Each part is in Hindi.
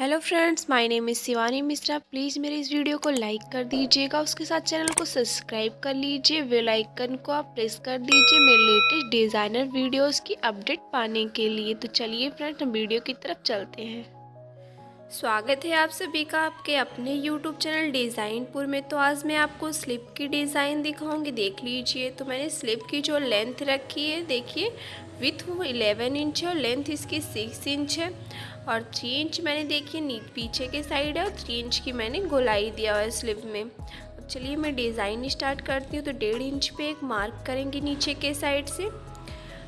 Hello friends my name is Shivani Mishra please मेरे इस वीडियो को लाइक कर दीजिएगा, उसके साथ चैनल को सब्सक्राइब कर लीजिए बेल आइकन को आप प्रेस कर दीजिए मेरे लेटेस्ट डिज़ाइनर वीडियोस की अपडेट पाने के लिए। तो चलिए फ्रेंड्स हम वीडियो की तरफ़ चलते हैं। स्वागत है आप सभी का आपके अपने यूट्यूब चैनल डिज़ाइनपुर में। तो आज मैं आपको स्लिप की डिज़ाइन दिखाऊँगी, देख लीजिए। तो मैंने स्लिप की जो लेंथ रखी है, देखिए विथ वो इलेवन इंच है और लेंथ इसकी सिक्स इंच है। और थ्री इंच मैंने देखिए नीट पीछे के साइड है और थ्री इंच की मैंने गोलाई दिया हुआ है स्लिप में। अब चलिए मैं डिज़ाइन स्टार्ट करती हूँ तो डेढ़ इंच पे एक मार्क करेंगे नीचे के साइड से।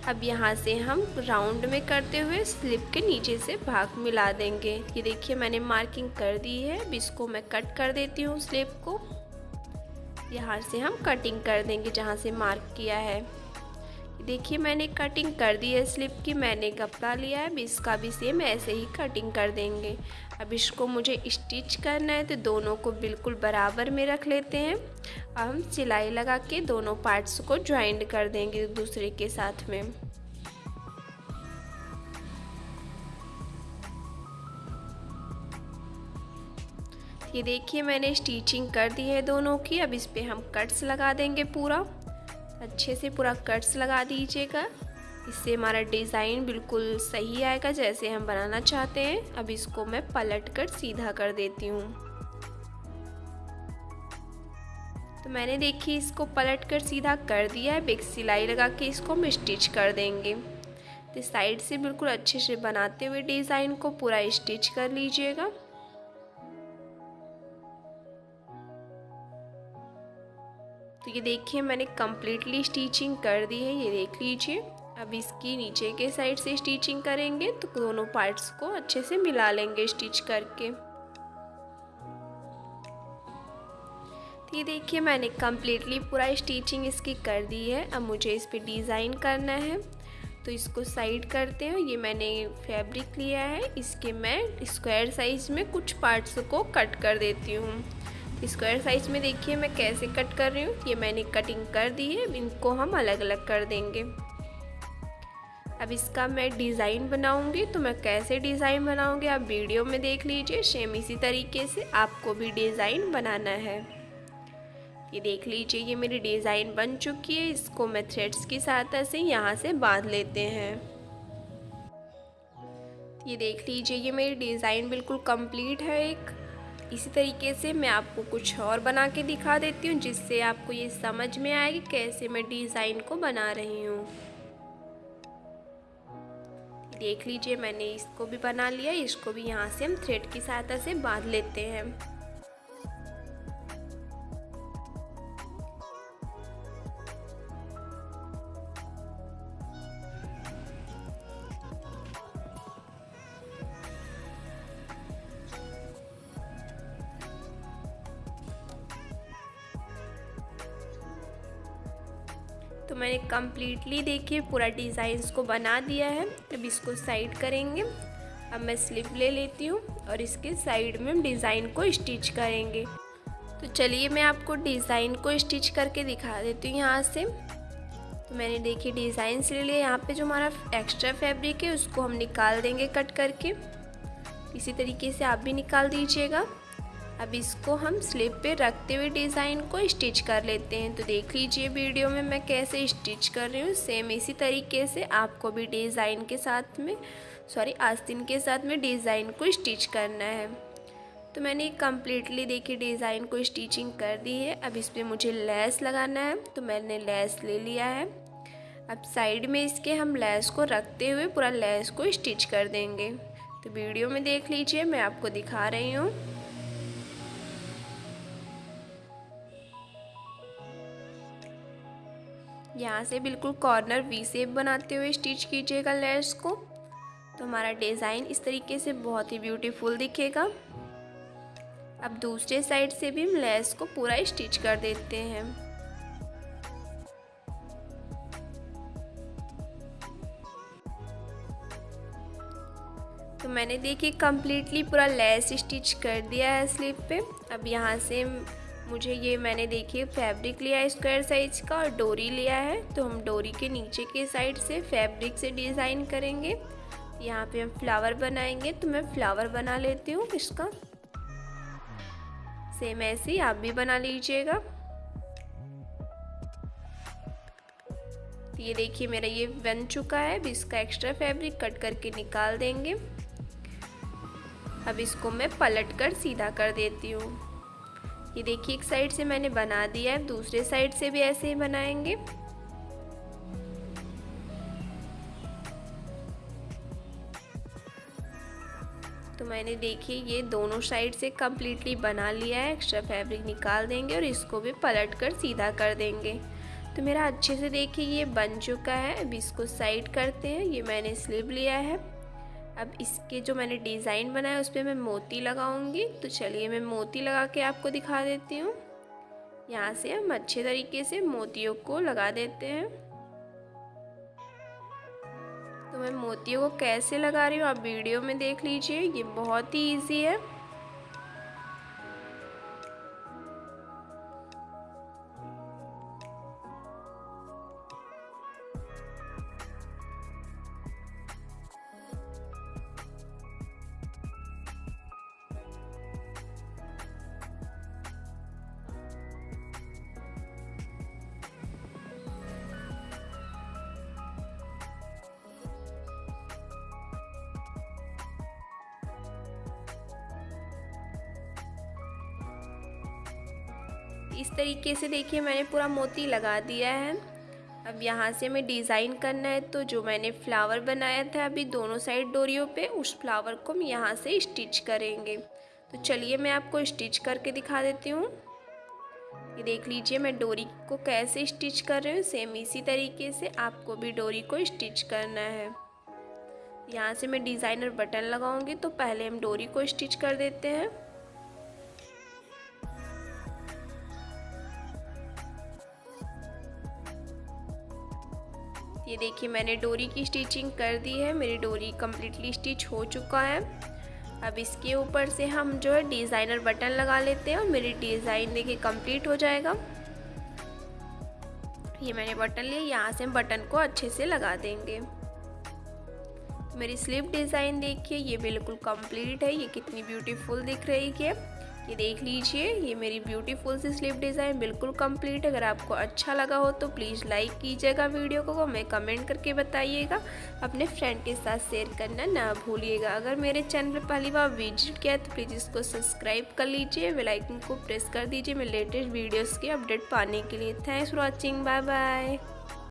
अब यहाँ से हम राउंड में करते हुए स्लिप के नीचे से भाग मिला देंगे। ये देखिए मैंने मार्किंग कर दी है, अब इसको मैं कट कर देती हूँ स्लिप को। यहाँ से हम कटिंग कर देंगे जहाँ से मार्क किया है। देखिए, मैंने कटिंग कर दी है स्लिप की, मैंने कपड़ा लिया है, अब इसका भी सेम ऐसे ही कटिंग कर देंगे। अब इसको मुझे स्टिच करना है तो दोनों को बिल्कुल बराबर में रख लेते हैं। अब हम सिलाई लगा के दोनों पार्ट्स को ज्वाइंट कर देंगे दूसरे के साथ में। ये देखिए, मैंने स्टिचिंग कर दी है दोनों की, अब इस पर हम कट्स लगा देंगे पूरा। अच्छे से पूरा कट्स लगा दीजिएगा। इससे हमारा डिज़ाइन बिल्कुल सही आएगा, जैसे हम बनाना चाहते हैं। अब इसको मैं पलट कर सीधा कर देती हूँ। तो मैंने देखी इसको पलट कर सीधा कर दिया है। बेग सिलाई लगा के इसको हम स्टिच कर देंगे। तो साइड से बिल्कुल अच्छे से बनाते हुए डिज़ाइन को पूरा स्टिच कर लीजिएगा। ये देखिए, मैंने कम्प्लीटली स्टिचिंग कर दी है, ये देख लीजिए। अब इसकी नीचे के साइड से स्टिचिंग करेंगे तो दोनों पार्ट्स को अच्छे से मिला लेंगे स्टिच करके। तो ये देखिए, मैंने कम्प्लीटली पूरा स्टिचिंग इसकी कर दी है। अब मुझे इस पर डिज़ाइन करना है। तो इसको साइड करते हैं। ये मैंने फैब्रिक लिया है। इसके मैं स्क्वायर साइज़ में कुछ पार्ट्स को कट कर देती हूँ। स्क्वायर साइज़ में देखिए मैं कैसे कट कर रही हूँ। ये मैंने कटिंग कर दी है इनको हम अलग अलग कर देंगे। अब इसका मैं डिज़ाइन बनाऊँगी तो मैं कैसे डिज़ाइन बनाऊँगी आप वीडियो में देख लीजिए। सेम इसी तरीके से आपको भी डिज़ाइन बनाना है। ये देख लीजिए, ये मेरी डिज़ाइन बन चुकी है। इसको मैं थ्रेड्स की सहायता से यहाँ से बाँध लेते हैं। ये देख लीजिए, ये मेरी डिज़ाइन बिल्कुल कंप्लीट है एक। इसी तरीके से मैं आपको कुछ और बना के दिखा देती हूँ, जिससे आपको ये समझ में आए कि कैसे मैं डिज़ाइन को बना रही हूँ। देख लीजिए, मैंने इसको भी बना लिया। इसको भी यहाँ से हम थ्रेड की सहायता से बाँध लेते हैं। मैंने कम्प्लीटली देखिए, पूरा डिज़ाइंस को बना दिया है। अब इसको साइड करेंगे। अब मैं स्लिप ले लेती हूँ और इसके साइड में हम डिज़ाइन को स्टिच करेंगे। तो चलिए मैं आपको डिज़ाइन को स्टिच करके दिखा देती हूँ यहाँ से। तो मैंने देखिए डिज़ाइन ले लिया यहाँ पे जो हमारा एक्स्ट्रा फैब्रिक है, उसको हम निकाल देंगे कट करके। इसी तरीके से आप भी निकाल दीजिएगा। अब इसको हम स्लिप पे रखते हुए डिज़ाइन को स्टिच कर लेते हैं। तो देख लीजिए वीडियो में मैं कैसे स्टिच कर रही हूँ। सेम इसी तरीके से आपको भी डिज़ाइन के साथ में सॉरी आस्तीन के साथ में डिज़ाइन को स्टिच करना है। तो मैंने कम्प्लीटली देखी डिज़ाइन को स्टिचिंग कर दी है। अब इस पर मुझे लेस लगाना है। तो मैंने लेस ले लिया है। अब साइड में इसके हम लेस को रखते हुए पूरा लेस को स्टिच कर देंगे। तो वीडियो में देख लीजिए, मैं आपको दिखा रही हूँ। यहाँ से बिल्कुल कॉर्नर वी सेप बनाते हुए स्टिच कीजिएगा लेयर्स को। तो हमारा डिज़ाइन इस तरीके से बहुत ही ब्यूटीफुल दिखेगा। अब दूसरे साइड से भी हम लेस को पूरा स्टिच कर देते हैं। तो मैंने देखिए कम्प्लीटली पूरा लेस स्टिच कर दिया है स्लीव पे। अब यहाँ से मुझे ये मैंने देखिए फैब्रिक लिया है स्क्वायर साइज़ का और डोरी लिया है। तो हम डोरी के नीचे के साइड से फैब्रिक से डिज़ाइन करेंगे। यहाँ पे हम फ्लावर बनाएँगे तो मैं फ्लावर बना लेती हूँ इसका। सेम ऐसे ही आप भी बना लीजिएगा। ये देखिए मेरा ये बन चुका है, अब इसका एक्स्ट्रा फैब्रिक कट करके निकाल देंगे। अब इसको मैं पलट कर सीधा कर देती हूँ। ये देखिए, एक साइड से मैंने बना दिया है, दूसरे साइड से भी ऐसे ही बनाएँगे। तो मैंने देखिए, ये दोनों साइड से कम्प्लीटली बना लिया है एक्स्ट्रा फैब्रिक निकाल देंगे और इसको भी पलट कर सीधा कर देंगे। तो मेरा अच्छे से देखिए, ये बन चुका है। अब इसको साइड करते हैं, ये मैंने स्लिप लिया है। अब इसके जो मैंने डिज़ाइन बनाया उस पर मैं मोती लगाऊँगी। तो चलिए मैं मोती लगा के आपको दिखा देती हूँ। यहाँ से हम अच्छे तरीके से मोतियों को लगा देते हैं। तो मैं मोतियों को कैसे लगा रही हूँ आप वीडियो में देख लीजिए। ये बहुत ही ईजी है। इस तरीके से देखिए मैंने पूरा मोती लगा दिया है। अब यहाँ से हमें डिज़ाइन करना है तो जो मैंने फ्लावर बनाया था अभी दोनों साइड डोरियों पे, उस फ्लावर को हम यहाँ से स्टिच करेंगे। तो चलिए मैं आपको स्टिच करके दिखा देती हूँ। ये देख लीजिए मैं डोरी को कैसे स्टिच कर रही हूँ, सेम इसी तरीके से आपको भी डोरी को स्टिच करना है। यहाँ से मैं डिज़ाइनर बटन लगाऊँगी तो पहले हम डोरी को स्टिच कर देते हैं। ये देखिए, मैंने डोरी की स्टिचिंग कर दी है। मेरी डोरी कम्प्लीटली स्टिच हो चुका है। अब इसके ऊपर से हम जो है डिज़ाइनर बटन लगा लेते हैं और मेरी डिज़ाइन देखिए कंप्लीट हो जाएगा। ये मैंने बटन लिया, यहाँ से हम बटन को अच्छे से लगा देंगे। मेरी स्लीव डिज़ाइन देखिए, ये बिल्कुल कंप्लीट है। ये कितनी ब्यूटीफुल दिख रही है। ये देख लीजिए, ये मेरी ब्यूटीफुल सी स्लीव डिज़ाइन बिल्कुल कंप्लीट अगर आपको अच्छा लगा हो तो प्लीज़ लाइक कीजिएगा वीडियो को हमें कमेंट करके बताइएगा। अपने फ्रेंड के साथ शेयर करना ना भूलिएगा। अगर मेरे चैनल पर पहली बार विज़िट किया तो प्लीज़ इसको सब्सक्राइब कर लीजिए। बेलाइकन को प्रेस कर दीजिए। मेरे लेटेस्ट वीडियोज़ के अपडेट पाने के लिए। Thanks for watching bye bye